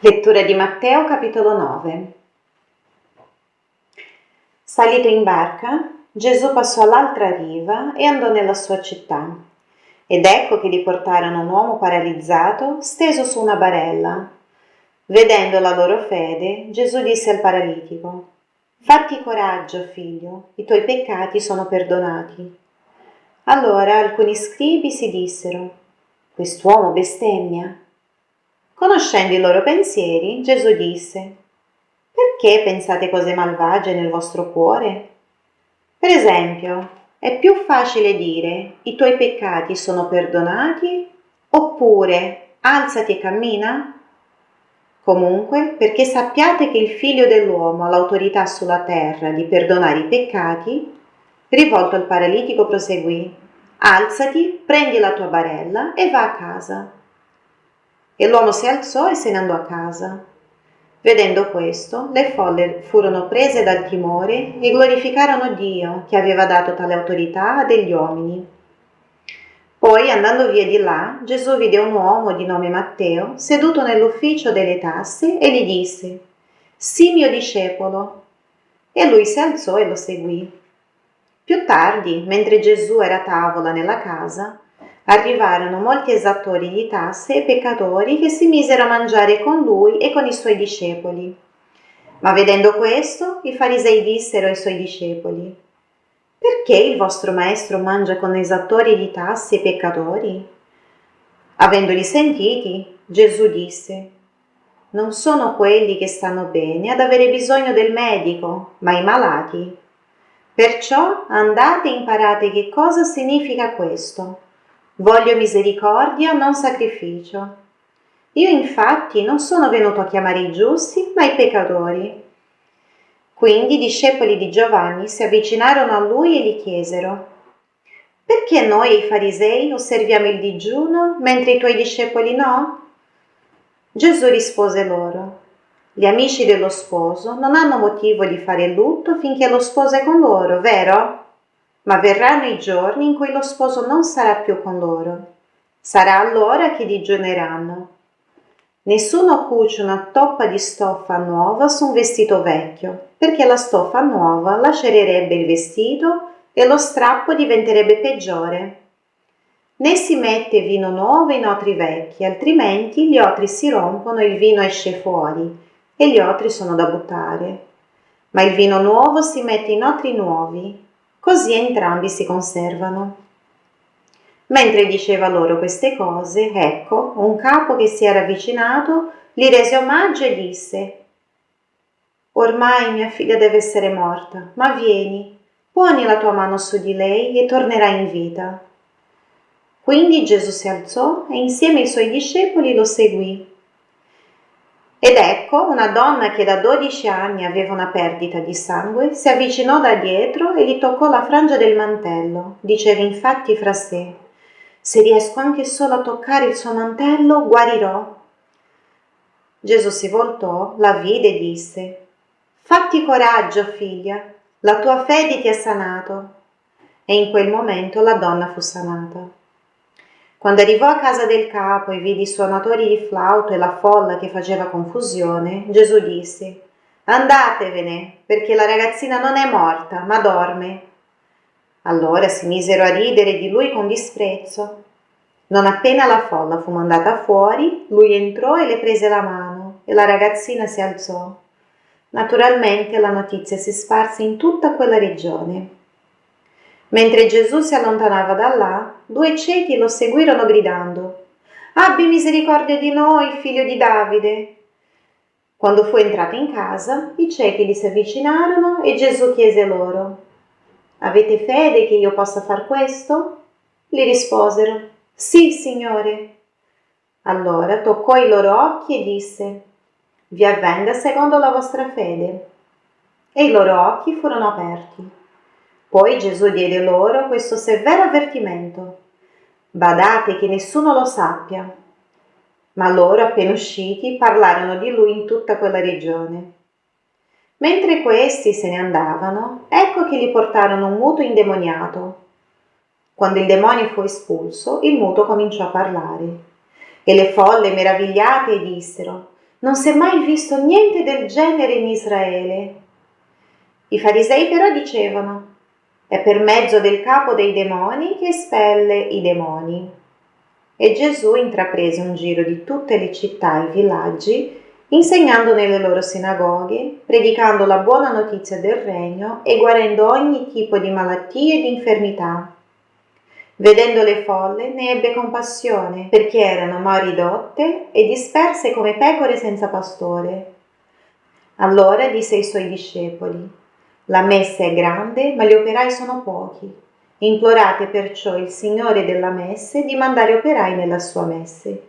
Lettura di Matteo capitolo 9 Salito in barca, Gesù passò all'altra riva e andò nella sua città. Ed ecco che gli portarono un uomo paralizzato steso su una barella. Vedendo la loro fede, Gesù disse al paralitico, Fatti coraggio, figlio, i tuoi peccati sono perdonati. Allora alcuni scribi si dissero, Quest'uomo bestemmia. Conoscendo i loro pensieri, Gesù disse, Perché pensate cose malvagie nel vostro cuore? Per esempio, è più facile dire i tuoi peccati sono perdonati oppure alzati e cammina? Comunque, perché sappiate che il figlio dell'uomo ha l'autorità sulla terra di perdonare i peccati, rivolto al paralitico proseguì, alzati, prendi la tua barella e va a casa. E l'uomo si alzò e se ne andò a casa. Vedendo questo, le folle furono prese dal timore e glorificarono Dio che aveva dato tale autorità a degli uomini. Poi, andando via di là, Gesù vide un uomo di nome Matteo seduto nell'ufficio delle tasse e gli disse, Sii mio discepolo. E lui si alzò e lo seguì. Più tardi, mentre Gesù era a tavola nella casa, arrivarono molti esattori di tasse e peccatori che si misero a mangiare con lui e con i suoi discepoli. Ma vedendo questo, i farisei dissero ai suoi discepoli, Perché il vostro maestro mangia con esattori di tasse e peccatori? Avendoli sentiti, Gesù disse, Non sono quelli che stanno bene ad avere bisogno del medico, ma i malati. Perciò andate e imparate che cosa significa questo Voglio misericordia, non sacrificio. Io infatti non sono venuto a chiamare i giusti, ma i peccatori. Quindi i discepoli di Giovanni si avvicinarono a lui e gli chiesero, perché noi i farisei osserviamo il digiuno mentre i tuoi discepoli no? Gesù rispose loro, gli amici dello sposo non hanno motivo di fare lutto finché lo sposo è con loro, vero? Ma verranno i giorni in cui lo sposo non sarà più con loro. Sarà allora che digiuneranno. Nessuno cuce una toppa di stoffa nuova su un vestito vecchio, perché la stoffa nuova lacererebbe il vestito e lo strappo diventerebbe peggiore. Né si mette vino nuovo in otri vecchi, altrimenti gli otri si rompono e il vino esce fuori, e gli otri sono da buttare. Ma il vino nuovo si mette in otri nuovi, così entrambi si conservano. Mentre diceva loro queste cose, ecco, un capo che si era avvicinato gli rese omaggio e disse Ormai mia figlia deve essere morta, ma vieni, poni la tua mano su di lei e tornerà in vita. Quindi Gesù si alzò e insieme ai suoi discepoli lo seguì. Ed ecco una donna che da dodici anni aveva una perdita di sangue si avvicinò da dietro e gli toccò la frangia del mantello. Diceva infatti fra sé, se riesco anche solo a toccare il suo mantello, guarirò. Gesù si voltò, la vide e disse, Fatti coraggio, figlia, la tua fede ti ha sanato. E in quel momento la donna fu sanata. Quando arrivò a casa del capo e vide i suonatori di flauto e la folla che faceva confusione, Gesù disse, Andatevene, perché la ragazzina non è morta, ma dorme. Allora si misero a ridere di lui con disprezzo. Non appena la folla fu mandata fuori, lui entrò e le prese la mano e la ragazzina si alzò. Naturalmente la notizia si sparse in tutta quella regione. Mentre Gesù si allontanava da là, due ciechi lo seguirono gridando Abbi misericordia di noi, figlio di Davide. Quando fu entrato in casa, i ciechi gli si avvicinarono e Gesù chiese loro Avete fede che io possa far questo? Gli risposero Sì, Signore. Allora toccò i loro occhi e disse Vi avvenga secondo la vostra fede. E i loro occhi furono aperti. Poi Gesù diede loro questo severo avvertimento. Badate che nessuno lo sappia. Ma loro, appena usciti, parlarono di lui in tutta quella regione. Mentre questi se ne andavano, ecco che gli portarono un muto indemoniato. Quando il demonio fu espulso, il muto cominciò a parlare. E le folle, meravigliate, dissero, Non si è mai visto niente del genere in Israele. I farisei però dicevano, è per mezzo del capo dei demoni che espelle i demoni. E Gesù intraprese un giro di tutte le città e i villaggi, insegnando nelle loro sinagoghe, predicando la buona notizia del regno e guarendo ogni tipo di malattie e di infermità. Vedendo le folle ne ebbe compassione, perché erano ma ridotte e disperse come pecore senza pastore. Allora disse ai suoi discepoli, La messa è grande, ma gli operai sono pochi. Implorate perciò il Signore della messe di mandare operai nella sua messe.